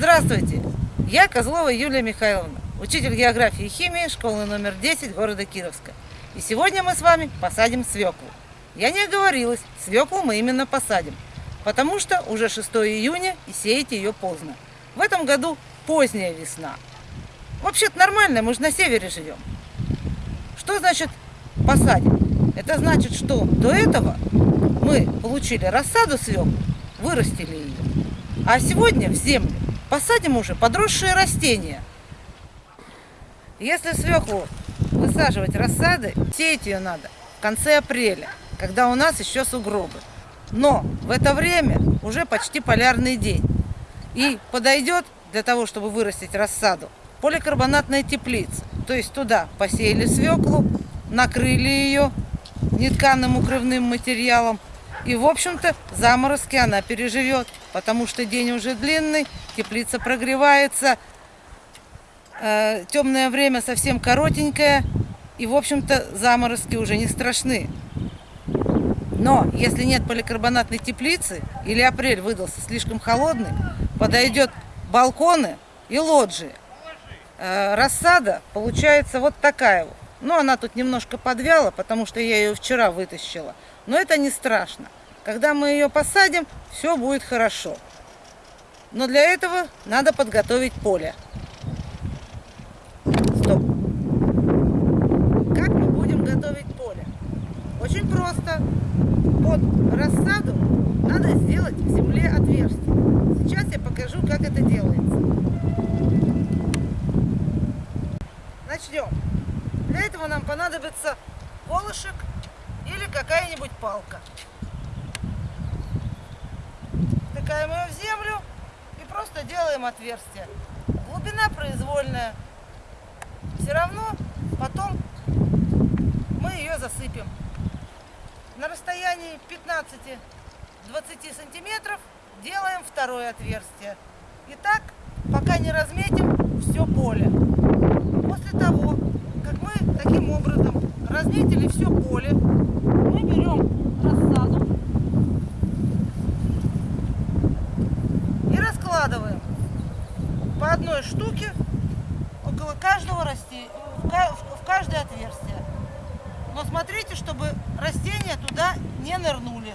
Здравствуйте! Я Козлова Юлия Михайловна, учитель географии и химии школы номер 10 города Кировска. И сегодня мы с вами посадим свеклу. Я не оговорилась, свеклу мы именно посадим, потому что уже 6 июня и сеять ее поздно. В этом году поздняя весна. Вообще-то нормально, мы же на севере живем. Что значит посадим? Это значит, что до этого мы получили рассаду свеклу, вырастили ее. А сегодня в землю посадим уже подросшие растения. Если свеклу высаживать рассады, сеять ее надо в конце апреля, когда у нас еще сугробы. Но в это время уже почти полярный день. И подойдет для того, чтобы вырастить рассаду, поликарбонатная теплица. То есть туда посеяли свеклу, накрыли ее нетканым укрывным материалом, и, в общем-то, заморозки она переживет, потому что день уже длинный, теплица прогревается, э, темное время совсем коротенькое, и, в общем-то, заморозки уже не страшны. Но если нет поликарбонатной теплицы, или апрель выдался слишком холодный, подойдет балконы и лоджии. Э, рассада получается вот такая вот. Но она тут немножко подвяла, потому что я ее вчера вытащила. Но это не страшно. Когда мы ее посадим, все будет хорошо. Но для этого надо подготовить поле. Стоп. Как мы будем готовить поле? Очень просто. Под рассаду надо сделать в земле отверстие. Сейчас я покажу, как это делается. Начнем. Этого нам понадобится колышек или какая-нибудь палка. Втыкаем ее в землю и просто делаем отверстие. Глубина произвольная. Все равно потом мы ее засыпем. На расстоянии 15-20 сантиметров делаем второе отверстие. И так, пока не разметим все поле. После того, как мы таким образом разметили все поле, мы берем рассаду и раскладываем по одной штуке около каждого растения, в каждое отверстие. Но смотрите, чтобы растения туда не нырнули.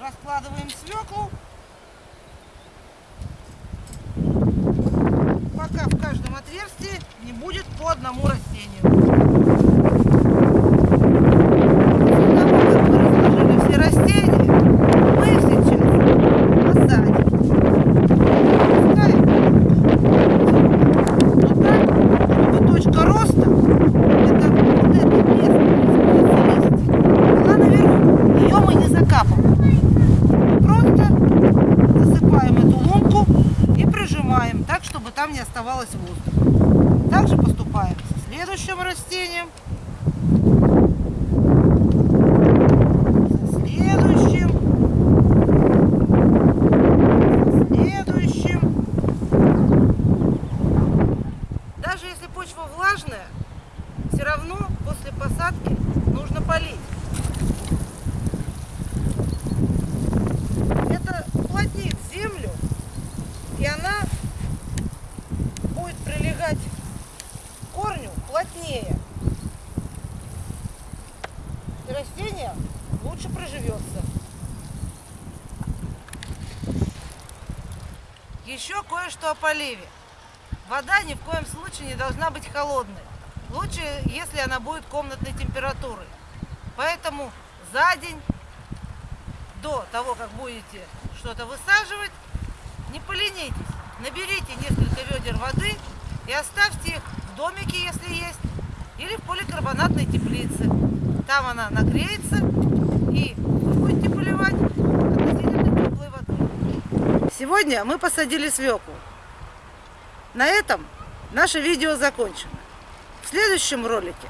Раскладываем свеклу. Пока в каждом отверстии не будет по одному растению. Оставалось воздуха. Также поступаем со следующим растением. Следующим. Следующим. Даже если почва влажная, все равно после посадки нужно полить. Это уплотнит землю, и она прилегать к корню плотнее. И растение лучше проживется. Еще кое-что о поливе. Вода ни в коем случае не должна быть холодной. Лучше, если она будет комнатной температуры. Поэтому за день до того, как будете что-то высаживать, не поленитесь. Наберите несколько ведер воды и оставьте их в домике, если есть, или в поликарбонатной теплице. Там она нагреется и будете поливать относительно теплой водой. Сегодня мы посадили свеклу. На этом наше видео закончено. В следующем ролике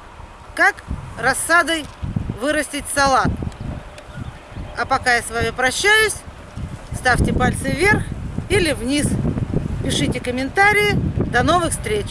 как рассадой вырастить салат. А пока я с вами прощаюсь, ставьте пальцы вверх или вниз. Пишите комментарии. До новых встреч!